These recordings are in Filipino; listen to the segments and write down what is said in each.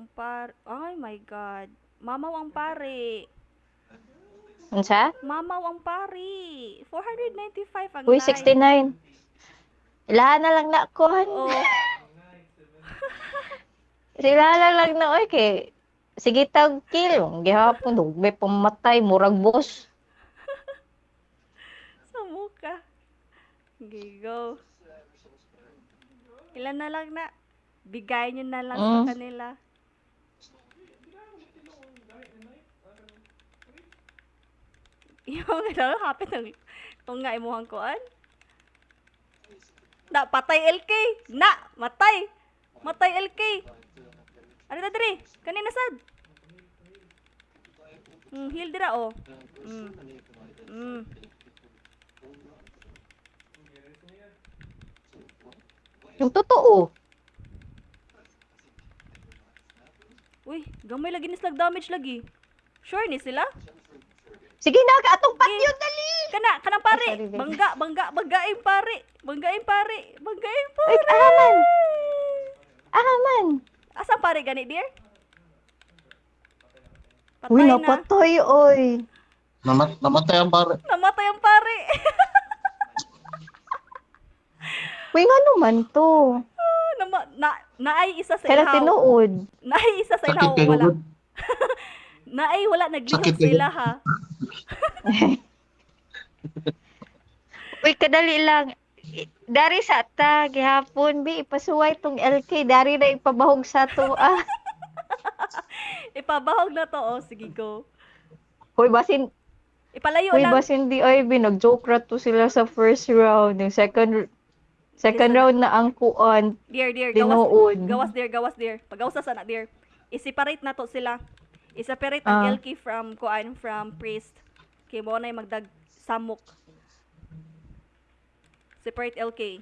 Ang par... Ay my God. Mamaw ang pare. Unsa? Mamaw ang pari. 495 ang Uy, live. 69. Ilahan na lang na kon. Oh, Sila lang na oy kay sige tag kill. Gihapon dugay pamatay murag boss. sa muka. Okay, go. Ilan na lang na? Bigay nyo na lang Mm. sa kanila. Yung ano, hapit ng kung nga imuhang kuan. Na, patay LK! Na! Matay! Matay LK! Ano na diri? Kanina sad? Mm, heal dira oh. Mm. Mm. Yung totoo. Uy, gamay lagi ni slag damage lagi. Sure ni sila? Sige na atong patyo dali. Kana, kanang pare. Sorry, babe. Bangga, bangga, banggain pare. Banggain pare. Banggain Ay, pare. aman. Aman. Asa pare gani, dear? Patay Uy, na. napatoy oy. Namat namatay ang pare. Namatay ang pare. Uy, nga naman to. Na, naay isa sa Kaya ilaw. tinuod. Naay isa sa ilaw. Wala. Naay wala naglihok sa kay ila ha. Uy, kadali lang. Dari sa ta, gihapon, bi, ipasuway tong LK. Dari na ipabahog sa to, ah. Ipabahog na to. Oh, sige, go. Uy, basin, Ipalayo uy, lang. basin di, ay, binag-joke ra to sila sa first round. Yung second, second round na ang kuan. Dear, dear, gawas, Tinuod. gawas dear, gawas dear. Pagawas sa na dear. I-separate na to sila. I-separate ang Ah. LK from kuan from priest. Kay mo na magdag samok. Separate LK.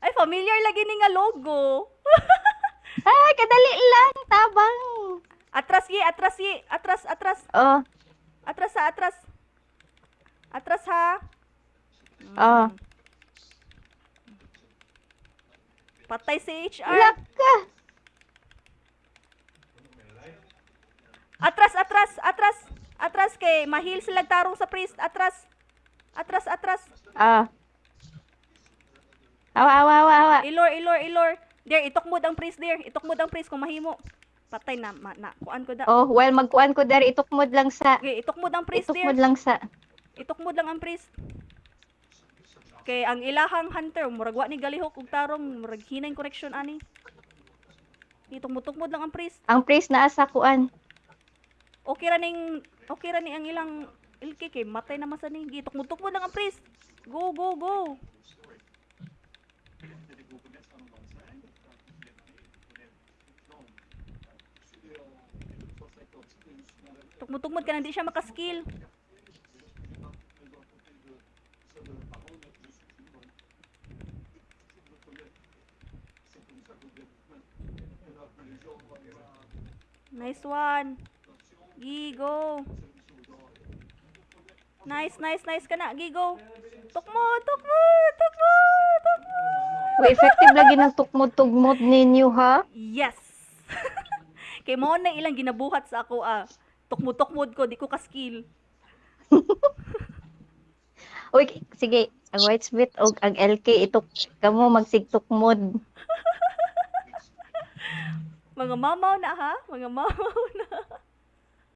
Ay, familiar lagi ni nga logo. Ay, kadali lang, tabang. Atras ye, atras ye, atras, atras, Oh, atras ha, atras. Atras ha. oh. Patay si HR. Laka. Atras, atras, atras. Atras kay mahil sila tarong sa priest. Atras. Atras, atras. Ah. Awa, awa, awa, awa. Ilor, ilor, ilor. Dear, itukmod ang priest, dear. Itukmod ang priest kung mahimo. Patay na, ma, na, kuan ko da. Oh, well, magkuan ko dari, itukmod lang sa, Okay, itukmod ang priest, itukmod dear. lang sa. Itukmod lang ang priest. Kay ang ilahang hunter, murag wa ni galihok ug tarong, murag hinay correction ani. Itukmod-tukmod lang ang priest. Ang priest na asa kuan. Okay ra ning, okay ra ni ang ilang ilki kay matay naman sa ning. Itukmod-tukmod lang ang priest. Go, go, go. Tukmod-tukmod ka na, di siya makaskill. Nice one. Gigo. Nice, nice, nice ka na. Gigo. Tukmo, tukmo, tukmo, tukmo. Uy, effective lagi ng tukmod-tugmod ninyo, ha? Yes. Kay mo na ilang ginabuhat sa ako ah. Tukmod-tukmod ko, di ko ka-skill. Uy, sige, ang white split o ang LK, itok, kamo magsigtukmod. Mga mamaw na ha? Mga mamaw na.